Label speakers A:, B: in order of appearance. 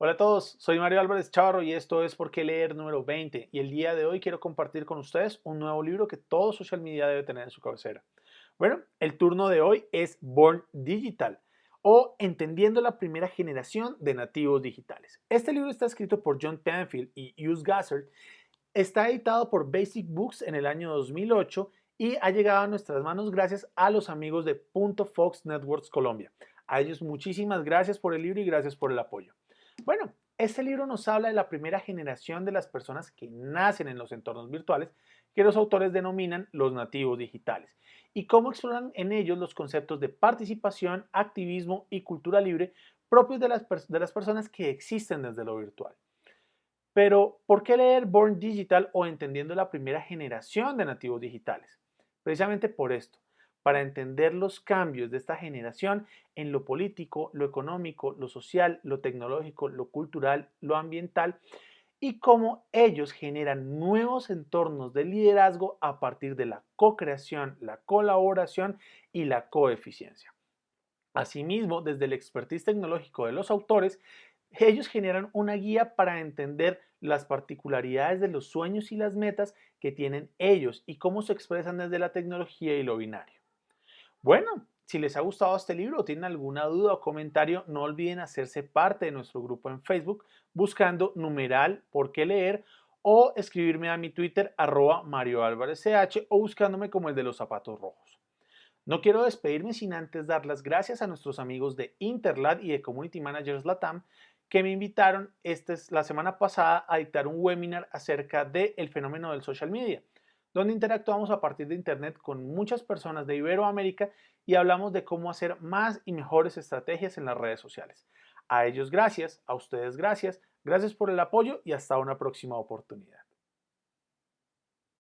A: Hola a todos, soy Mario Álvarez Chavarro y esto es Por qué leer número 20 y el día de hoy quiero compartir con ustedes un nuevo libro que todo social media debe tener en su cabecera. Bueno, el turno de hoy es Born Digital o Entendiendo la primera generación de nativos digitales. Este libro está escrito por John Tanfield y Hughes Gassard, está editado por Basic Books en el año 2008 y ha llegado a nuestras manos gracias a los amigos de Punto Fox Networks Colombia. A ellos muchísimas gracias por el libro y gracias por el apoyo. Bueno, este libro nos habla de la primera generación de las personas que nacen en los entornos virtuales, que los autores denominan los nativos digitales, y cómo exploran en ellos los conceptos de participación, activismo y cultura libre propios de las, de las personas que existen desde lo virtual. Pero, ¿por qué leer Born Digital o entendiendo la primera generación de nativos digitales? Precisamente por esto, para entender los cambios de esta generación en lo político, lo económico, lo social, lo tecnológico, lo cultural, lo ambiental y cómo ellos generan nuevos entornos de liderazgo a partir de la co-creación, la colaboración y la coeficiencia. Asimismo, desde el expertise tecnológico de los autores, ellos generan una guía para entender las particularidades de los sueños y las metas que tienen ellos y cómo se expresan desde la tecnología y lo binario. Bueno, si les ha gustado este libro o tienen alguna duda o comentario, no olviden hacerse parte de nuestro grupo en Facebook buscando numeral por qué leer o escribirme a mi Twitter arroba Mario Álvarez CH o buscándome como el de los zapatos rojos. No quiero despedirme sin antes dar las gracias a nuestros amigos de Interlad y de Community Managers Latam que me invitaron esta es la semana pasada a dictar un webinar acerca del fenómeno del social media donde interactuamos a partir de Internet con muchas personas de Iberoamérica y hablamos de cómo hacer más y mejores estrategias en las redes sociales. A ellos gracias, a ustedes gracias, gracias por el apoyo y hasta una próxima oportunidad.